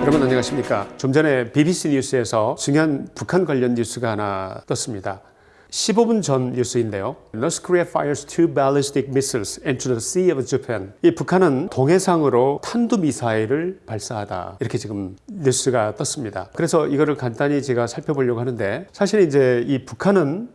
여러분 안녕하십니까? 좀 전에 BBC 뉴스에서 중요한 북한 관련 뉴스가 하나 떴습니다. 15분 전 뉴스인데요. North Korea fires two ballistic missiles into the sea of Japan. 이 북한은 동해상으로 탄도미사일을 발사하다. 이렇게 지금 뉴스가 떴습니다. 그래서 이거를 간단히 제가 살펴보려고 하는데 사실 이제 이 북한은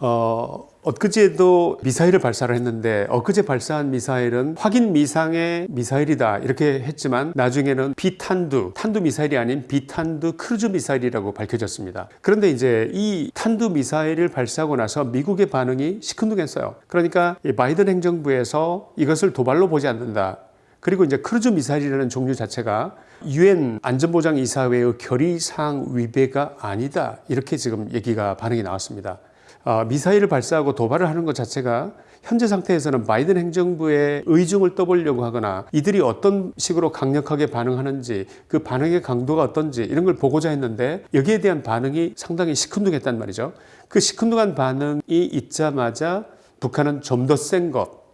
어, 엊그제도 미사일을 발사를 했는데 엊그제 발사한 미사일은 확인 미상의 미사일이다 이렇게 했지만 나중에는 비탄도, 탄도 미사일이 아닌 비탄도 크루즈 미사일이라고 밝혀졌습니다. 그런데 이제 이 탄도 미사일을 발사하고 나서 미국의 반응이 시큰둥했어요. 그러니까 바이든 행정부에서 이것을 도발로 보지 않는다. 그리고 이제 크루즈 미사일이라는 종류 자체가 유엔 안전보장이사회의 결의사항 위배가 아니다. 이렇게 지금 얘기가 반응이 나왔습니다. 어, 미사일을 발사하고 도발을 하는 것 자체가 현재 상태에서는 바이든 행정부의 의중을 떠보려고 하거나 이들이 어떤 식으로 강력하게 반응하는지 그 반응의 강도가 어떤지 이런 걸 보고자 했는데 여기에 대한 반응이 상당히 시큰둥했단 말이죠. 그 시큰둥한 반응이 있자마자 북한은 좀 더 센 것,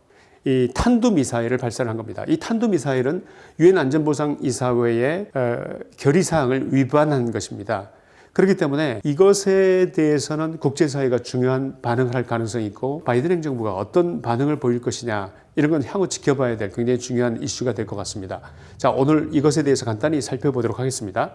이 탄두미사일을 발사를 한 겁니다. 이 탄두미사일은 유엔 안전보장이사회의 어, 결의사항을 위반한 것입니다. 그렇기 때문에 이것에 대해서는 국제사회가 중요한 반응을 할 가능성이 있고 바이든 행정부가 어떤 반응을 보일 것이냐 이런 건 향후 지켜봐야 될 굉장히 중요한 이슈가 될 것 같습니다. 자 오늘 이것에 대해서 간단히 살펴보도록 하겠습니다.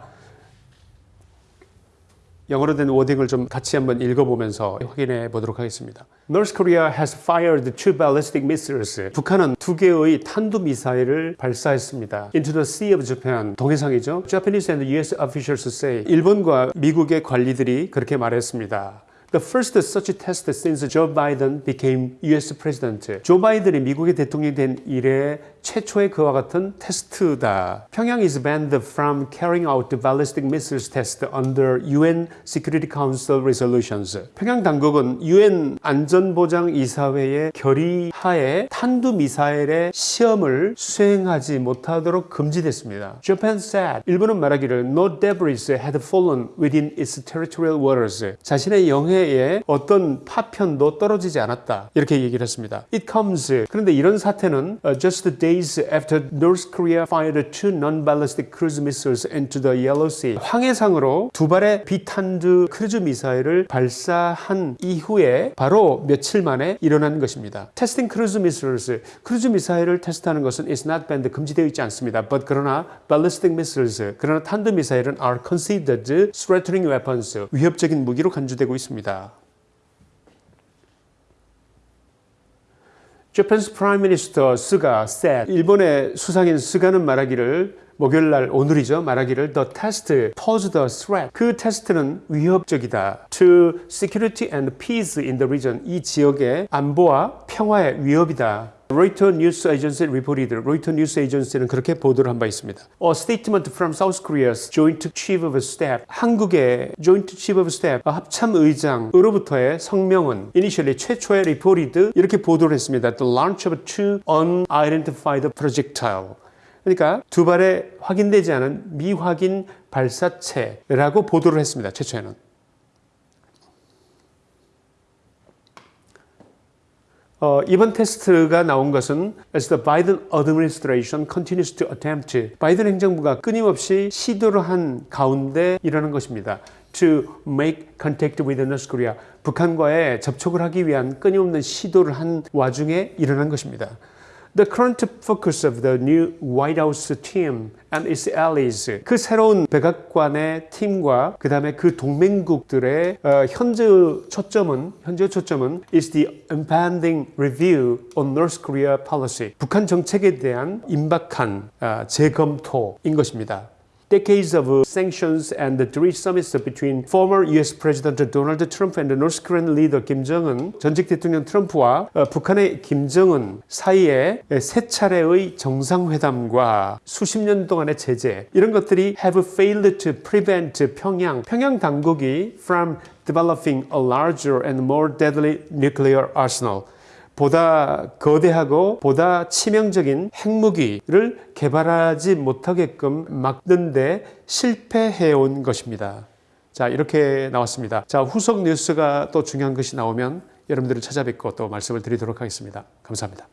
영어로 된 워딩을 좀 같이 한번 읽어보면서 확인해 보도록 하겠습니다. North Korea has fired two ballistic missiles. 북한은 두 개의 탄두 미사일을 발사했습니다. Into the Sea of Japan. 동해상이죠. Japanese and US officials say. 일본과 미국의 관리들이 그렇게 말했습니다. The first such test since Joe Biden became US president. 조 바이든이 미국의 대통령이 된 이래 최초의 그와 같은 테스트다. 평양 is banned from carrying out the ballistic missiles test under UN Security Council resolutions. 평양 당국은 UN 안전보장 이사회의 결의 하에 탄두 미사일의 시험을 수행하지 못하도록 금지됐습니다. Japan said, 일본은 말하기를 no debris had fallen within its territorial waters. 자신의 영해에 어떤 파편도 떨어지지 않았다. 이렇게 얘기를 했습니다. It comes. 그런데 이런 사태는 just a day days after North Korea fired two non-ballistic cruise missiles into the Yellow Sea. 황해상으로 두 발의 비탄두 크루즈 미사일을 발사한 이후에 바로 며칠 만에 일어난 것입니다. Testing cruise missiles, 크루즈 미사일을 테스트하는 것은 is not banned, 금지되어 있지 않습니다. But 그러나 ballistic missiles, 그러나 탄두 미사일은 are considered threatening weapons, 위협적인 무기로 간주되고 있습니다. Japan's Prime Minister 스가 said 일본의 수상인 스가는 말하기를 목요일 날 오늘이죠 말하기를 the test posed a threat 그 테스트는 위협적이다 to security and peace in the region 이 지역의 안보와 평화의 위협이다 Reuters News Agency reported 로이터 뉴스 에이전시는 그렇게 보도를 한 바 있습니다. A statement from South Korea's Joint Chief of Staff 한국의 Joint Chief of Staff 합참 의장으로부터의 성명은 initially 최초의 reported 이렇게 보도를 했습니다. The launch of two unidentified projectile 그러니까 두 발의 확인되지 않은 미확인 발사체라고 보도를 했습니다. 최초에는. 어, 이번 테스트가 나온 것은 as the Biden administration continues to attempt 바이든 행정부가 끊임없이 시도를 한 가운데 일어난 것입니다. to make contact with North Korea 북한과의 접촉을 하기 위한 끊임없는 시도를 한 와중에 일어난 것입니다. The current focus of the new White House team and its allies 그 새로운 백악관의 팀과 그 다음에 그 동맹국들의 어, 현재의 초점은 현재의 초점은 is the impending review on North Korea policy 북한 정책에 대한 임박한 어, 재검토인 것입니다. Decades of sanctions and the three summits between former US President Donald Trump and North Korean leader Kim Jong-un, 전직 대통령 트럼프와 북한의 김정은 사이에 세 차례의 정상회담과 수십 년 동안의 제재 이런 것들이 have failed to prevent 평양, 평양 당국이 from developing a larger and more deadly nuclear arsenal 보다 거대하고 보다 치명적인 핵무기를 개발하지 못하게끔 막는데 실패해 온 것입니다. 자 이렇게 나왔습니다. 자 후속 뉴스가 또 중요한 것이 나오면 여러분들을 찾아뵙고 또 말씀을 드리도록 하겠습니다. 감사합니다.